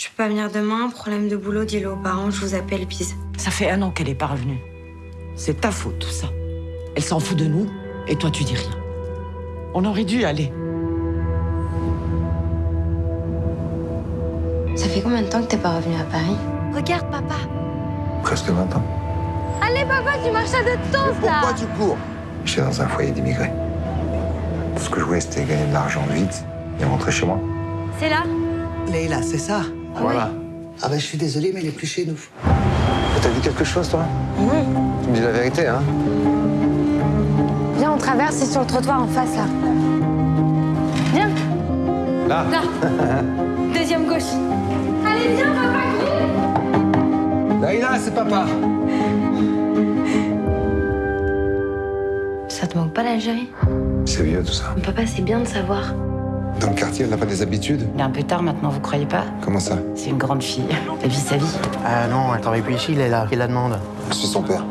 Je peux pas venir demain, problème de boulot, dis-le aux parents, je vous appelle, bise. Ça fait un an qu'elle est pas revenue. C'est ta faute, tout ça. Elle s'en fout de nous, et toi, tu dis rien. On aurait dû y aller. Ça fait combien de temps que t'es pas revenu à Paris? Regarde, papa. Presque 20 ans. Allez, papa, tu marches à deux temps, là. Pourquoi tu cours? J'étais dans un foyer d'immigrés. Tout ce que je voulais, c'était gagner de l'argent vite et rentrer chez moi. C'est là? Leïla, c'est ça voilà. Ah bah je suis désolé, mais elle est plus chez nous. T'as vu quelque chose, toi? Tu me dis la vérité, hein? Viens, on traverse, c'est sur le trottoir en face, là. Viens, Là là. Deuxième gauche. Allez, viens, papa, cours. Laïla, c'est papa Ça te manque pas l'Algérie? C'est vieux, tout ça. Papa, c'est bien de savoir. Dans le quartier, elle n'a pas des habitudes Il est un peu tard maintenant, vous croyez pas Comment ça C'est une grande fille. Elle vit sa vie. Ah non, elle travaille plus ici, Leïla. Qui la demande Je suis son père.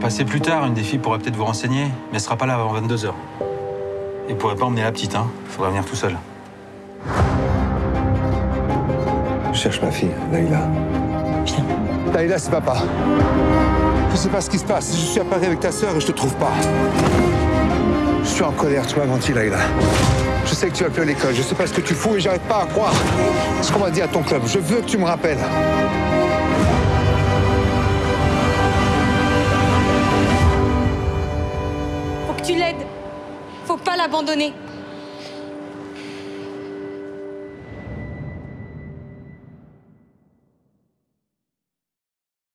Passez plus tard, une des filles pourrait peut-être vous renseigner, mais elle sera pas là avant 22h. Et pourrait pas emmener la petite, hein. Faudra venir tout seul. Je cherche ma fille, Laïla. Viens. Laïla, c'est papa. Je sais pas ce qui se passe. Je suis à Paris avec ta sœur et je te trouve pas. Je suis en colère, tu m'as menti, Laïla. Je sais que tu vas plus à l'école, je sais pas ce que tu fous et j'arrête pas à croire ce qu'on m'a dit à ton club. Je veux que tu me rappelles. Faut que tu l'aides. Faut pas l'abandonner.